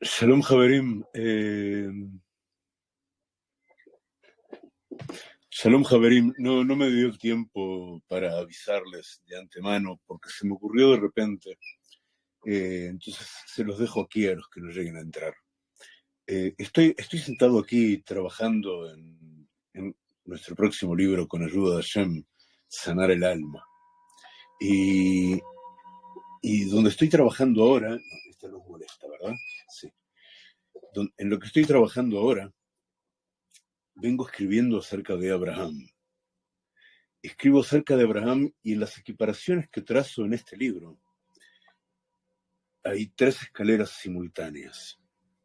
Shalom Javerim. Eh, Shalom Javerim. No, no me dio tiempo para avisarles de antemano porque se me ocurrió de repente. Eh, entonces se los dejo aquí a los que no lleguen a entrar. Eh, estoy, estoy sentado aquí trabajando en, en, nuestro próximo libro con ayuda de Hashem, Sanar el Alma. Y, y donde estoy trabajando ahora, molesta, ¿verdad? Sí. En lo que estoy trabajando ahora, vengo escribiendo acerca de Abraham. Escribo acerca de Abraham y en las equiparaciones que trazo en este libro hay tres escaleras simultáneas,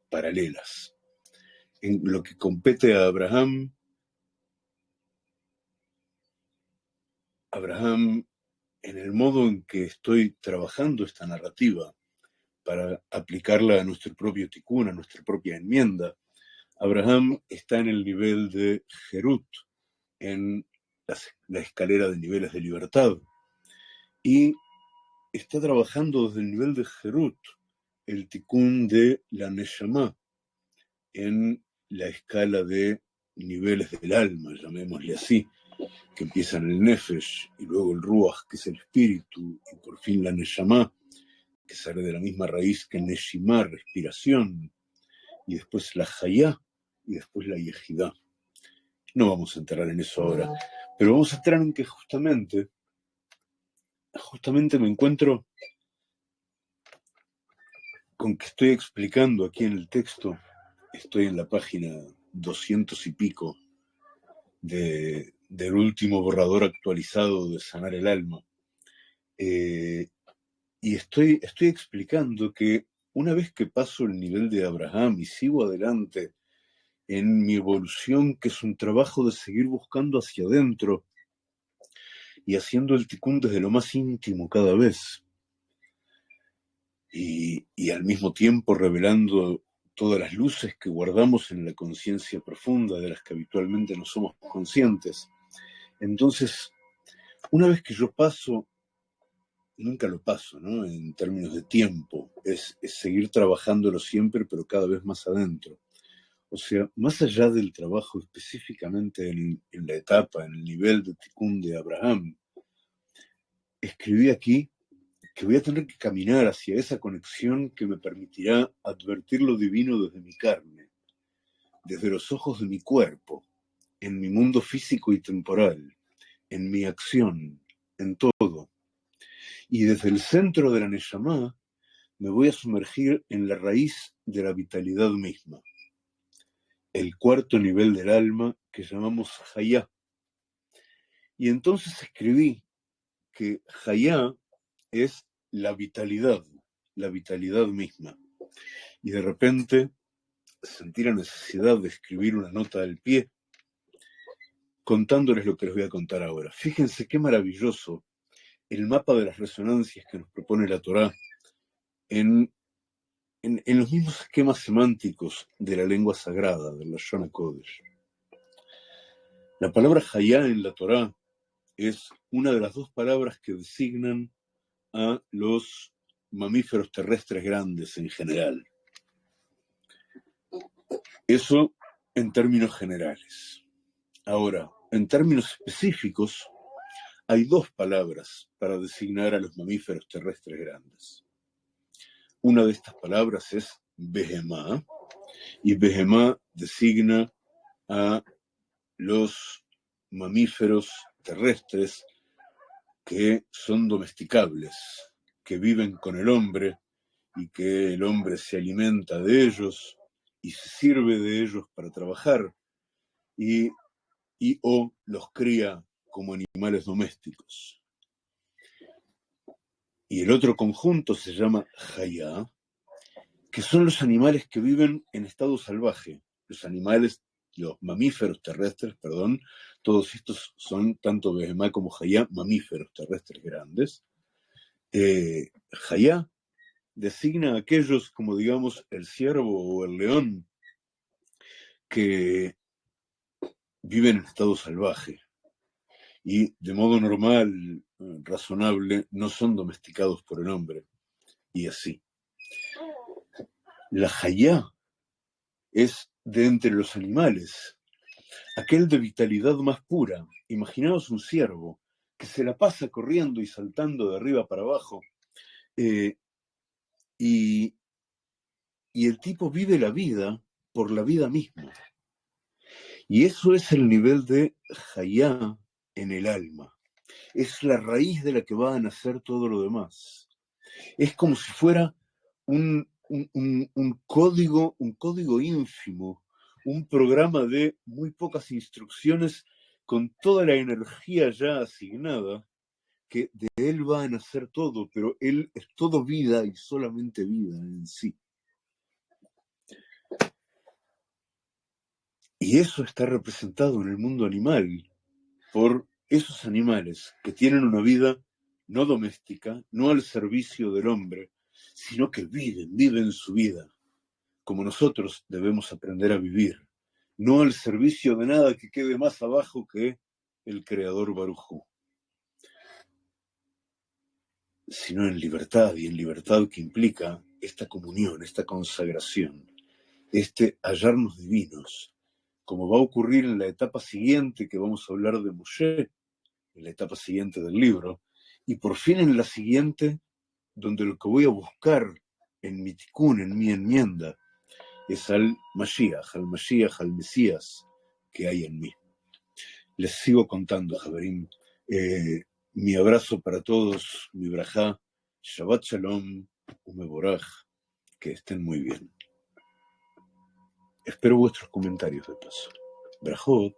paralelas. En lo que compete a Abraham, Abraham, en el modo en que estoy trabajando esta narrativa, para aplicarla a nuestro propio tikkun, a nuestra propia enmienda, Abraham está en el nivel de Jerut, en la, escalera de niveles de libertad, y está trabajando desde el nivel de Jerut, el tikkun de la Neshama, en la escala de niveles del alma, llamémosle así, que empiezan el Nefesh y luego el Ruach, que es el espíritu, y por fin la Neshama, que sale de la misma raíz que Neshima, respiración, y después la Hayá, y después la Yejidá. No vamos a entrar en eso ahora, pero vamos a entrar en que justamente, justamente me encuentro con que estoy explicando aquí en el texto, estoy en la página doscientos y pico de, del último borrador actualizado de Sanar el Alma. Eh, y estoy, estoy explicando que una vez que paso el nivel de Abraham y sigo adelante en mi evolución, que es un trabajo de seguir buscando hacia adentro y haciendo el ticún desde lo más íntimo cada vez, y, y al mismo tiempo revelando todas las luces que guardamos en la conciencia profunda de las que habitualmente no somos conscientes. Entonces, una vez que yo paso nunca lo paso, ¿no? En términos de tiempo, es, seguir trabajándolo siempre, pero cada vez más adentro. O sea, más allá del trabajo específicamente en, la etapa, en el nivel de Tikkun de Abraham, escribí aquí que voy a tener que caminar hacia esa conexión que me permitirá advertir lo divino desde mi carne, desde los ojos de mi cuerpo, en mi mundo físico y temporal, en mi acción, en todo y desde el centro de la Neshama me voy a sumergir en la raíz de la vitalidad misma, el cuarto nivel del alma que llamamos Hayá. Y entonces escribí que Hayá es la vitalidad, la vitalidad misma. Y de repente sentí la necesidad de escribir una nota al pie contándoles lo que les voy a contar ahora. Fíjense qué maravilloso el mapa de las resonancias que nos propone la Torá en, en, los mismos esquemas semánticos de la lengua sagrada, de la Shona Kodesh. La palabra Hayá en la Torá es una de las dos palabras que designan a los mamíferos terrestres grandes en general. Eso en términos generales. Ahora, en términos específicos, hay dos palabras para designar a los mamíferos terrestres grandes. Una de estas palabras es Behemá, y Behemá designa a los mamíferos terrestres que son domesticables, que viven con el hombre y que el hombre se alimenta de ellos y se sirve de ellos para trabajar y, y o los cría como animales domésticos. Y el otro conjunto se llama Hayá, que son los animales que viven en estado salvaje. Los animales, los mamíferos terrestres, perdón, todos estos son, tanto Behemá como Hayá, mamíferos terrestres grandes. Eh, designa a aquellos como, digamos, el ciervo o el león que viven en estado salvaje y de modo normal, razonable, no son domesticados por el hombre. Y así. La Hayá es de entre los animales, aquel de vitalidad más pura. Imaginaos un ciervo que se la pasa corriendo y saltando de arriba para abajo, eh, y, y el tipo vive la vida por la vida misma. Y eso es el nivel de Hayá en el alma. Es la raíz de la que va a nacer todo lo demás. Es como si fuera un, un, código, un código ínfimo, un programa de muy pocas instrucciones con toda la energía ya asignada, que de él va a nacer todo, pero él es todo vida y solamente vida en sí. Y eso está representado en el mundo animal por esos animales que tienen una vida no doméstica, no al servicio del hombre, sino que viven, viven su vida, como nosotros debemos aprender a vivir, no al servicio de nada que quede más abajo que el Creador Barujú, sino en libertad, y en libertad que implica esta comunión, esta consagración, este hallarnos divinos, como va a ocurrir en la etapa siguiente que vamos a hablar de Moshe, en la etapa siguiente del libro, y por fin en la siguiente, donde lo que voy a buscar en mi tikkun, en mi enmienda, es al Mashiach, al Mashiach, al Mesías que hay en mí. Les sigo contando, Javerín. Eh, mi abrazo para todos, mi brajá, Shabbat Shalom, Umeboraj, que estén muy bien. Espero vuestros comentarios de paso. Brajot.